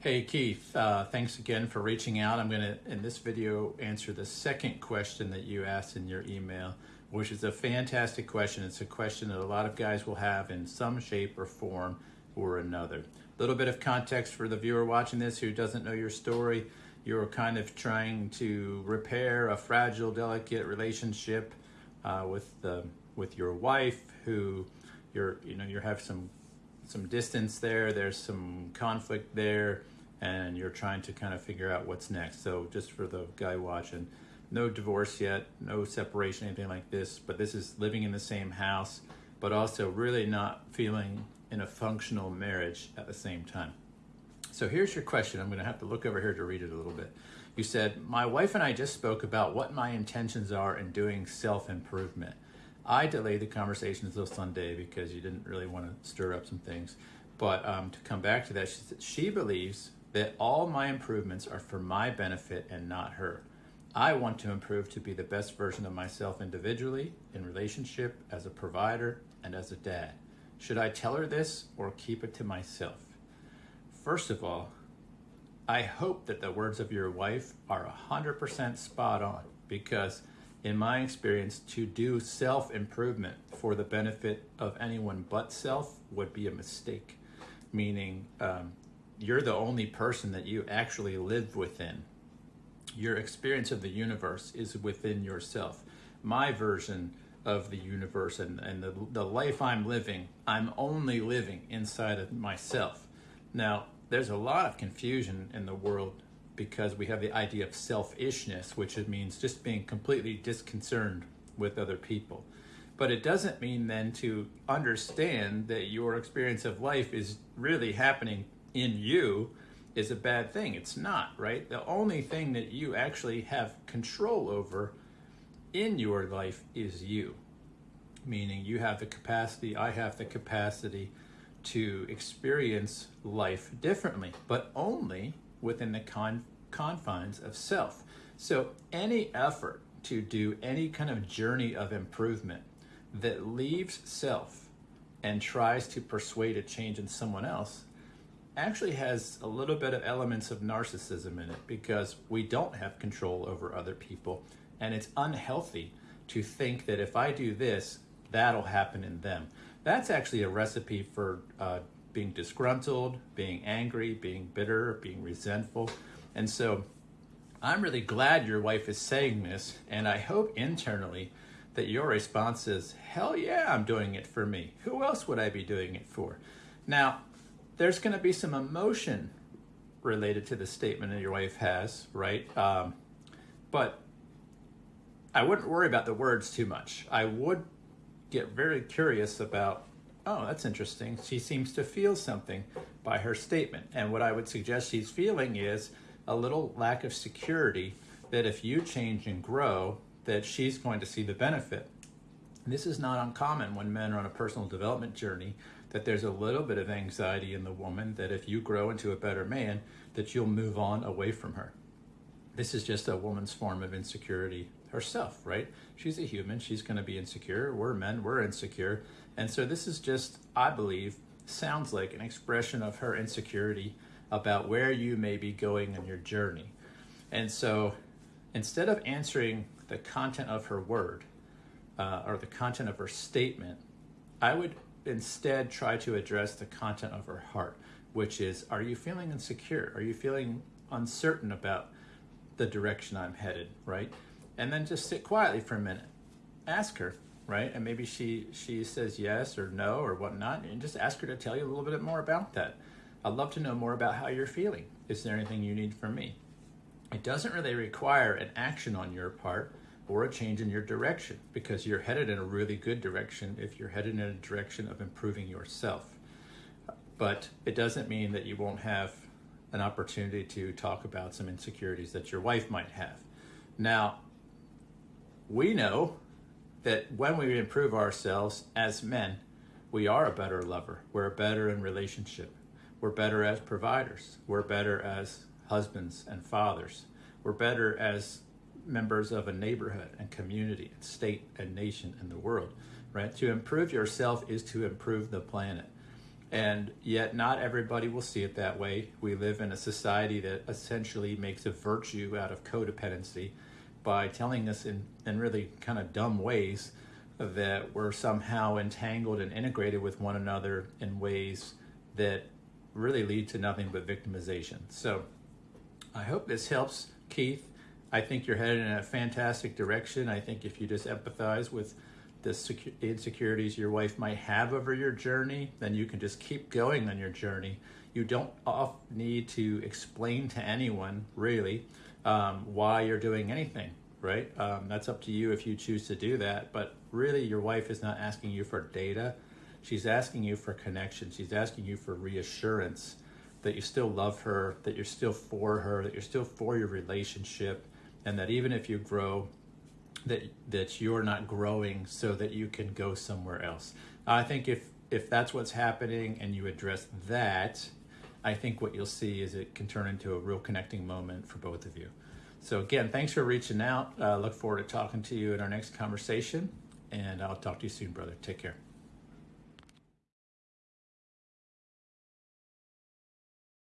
Hey Keith, uh, thanks again for reaching out. I'm going to, in this video, answer the second question that you asked in your email, which is a fantastic question. It's a question that a lot of guys will have in some shape or form or another. A little bit of context for the viewer watching this who doesn't know your story. You're kind of trying to repair a fragile, delicate relationship uh, with the with your wife, who you're you know you have some some distance there, there's some conflict there, and you're trying to kind of figure out what's next. So just for the guy watching, no divorce yet, no separation, anything like this, but this is living in the same house, but also really not feeling in a functional marriage at the same time. So here's your question. I'm going to have to look over here to read it a little bit. You said, My wife and I just spoke about what my intentions are in doing self improvement. I delayed the conversation until Sunday because you didn't really want to stir up some things. But um, to come back to that, she, she believes that all my improvements are for my benefit and not her. I want to improve to be the best version of myself individually, in relationship, as a provider, and as a dad. Should I tell her this or keep it to myself? First of all, I hope that the words of your wife are 100% spot on because in my experience, to do self improvement for the benefit of anyone but self would be a mistake. Meaning, um, you're the only person that you actually live within. Your experience of the universe is within yourself. My version of the universe and, and the, the life I'm living, I'm only living inside of myself. Now, there's a lot of confusion in the world because we have the idea of selfishness, which means just being completely disconcerted with other people. But it doesn't mean then to understand that your experience of life is really happening in you is a bad thing. It's not, right? The only thing that you actually have control over in your life is you. Meaning you have the capacity, I have the capacity to experience life differently, but only within the con confines of self. So any effort to do any kind of journey of improvement that leaves self and tries to persuade a change in someone else actually has a little bit of elements of narcissism in it because we don't have control over other people and it's unhealthy to think that if I do this, that'll happen in them. That's actually a recipe for uh, being disgruntled, being angry, being bitter, being resentful. And so I'm really glad your wife is saying this, and I hope internally that your response is, hell yeah, I'm doing it for me. Who else would I be doing it for? Now, there's going to be some emotion related to the statement that your wife has, right? Um, but I wouldn't worry about the words too much. I would get very curious about oh, that's interesting. She seems to feel something by her statement. And what I would suggest she's feeling is a little lack of security that if you change and grow, that she's going to see the benefit. This is not uncommon when men are on a personal development journey, that there's a little bit of anxiety in the woman that if you grow into a better man, that you'll move on away from her. This is just a woman's form of insecurity herself, right? She's a human, she's gonna be insecure. We're men, we're insecure. And so this is just, I believe, sounds like an expression of her insecurity about where you may be going in your journey. And so instead of answering the content of her word uh, or the content of her statement, I would instead try to address the content of her heart, which is Are you feeling insecure? Are you feeling uncertain about the direction I'm headed, right? And then just sit quietly for a minute. Ask her, right? And maybe she she says yes or no or whatnot, and just ask her to tell you a little bit more about that. I'd love to know more about how you're feeling. Is there anything you need from me? It doesn't really require an action on your part or a change in your direction because you're headed in a really good direction if you're headed in a direction of improving yourself. But it doesn't mean that you won't have an opportunity to talk about some insecurities that your wife might have. Now, we know that when we improve ourselves as men, we are a better lover. We're better in relationship. We're better as providers. We're better as husbands and fathers. We're better as members of a neighborhood and community and state and nation and the world, right? To improve yourself is to improve the planet. And yet, not everybody will see it that way. We live in a society that essentially makes a virtue out of codependency by telling us in, in really kind of dumb ways that we're somehow entangled and integrated with one another in ways that really lead to nothing but victimization. So, I hope this helps, Keith. I think you're headed in a fantastic direction. I think if you just empathize with the insecurities your wife might have over your journey, then you can just keep going on your journey. You don't need to explain to anyone really um, why you're doing anything, right? Um, that's up to you if you choose to do that. But really, your wife is not asking you for data. She's asking you for connection. She's asking you for reassurance that you still love her, that you're still for her, that you're still for your relationship, and that even if you grow, that that you're not growing so that you can go somewhere else. I think if if that's what's happening and you address that, I think what you'll see is it can turn into a real connecting moment for both of you. So again, thanks for reaching out. Uh, look forward to talking to you in our next conversation, and I'll talk to you soon, brother. Take care.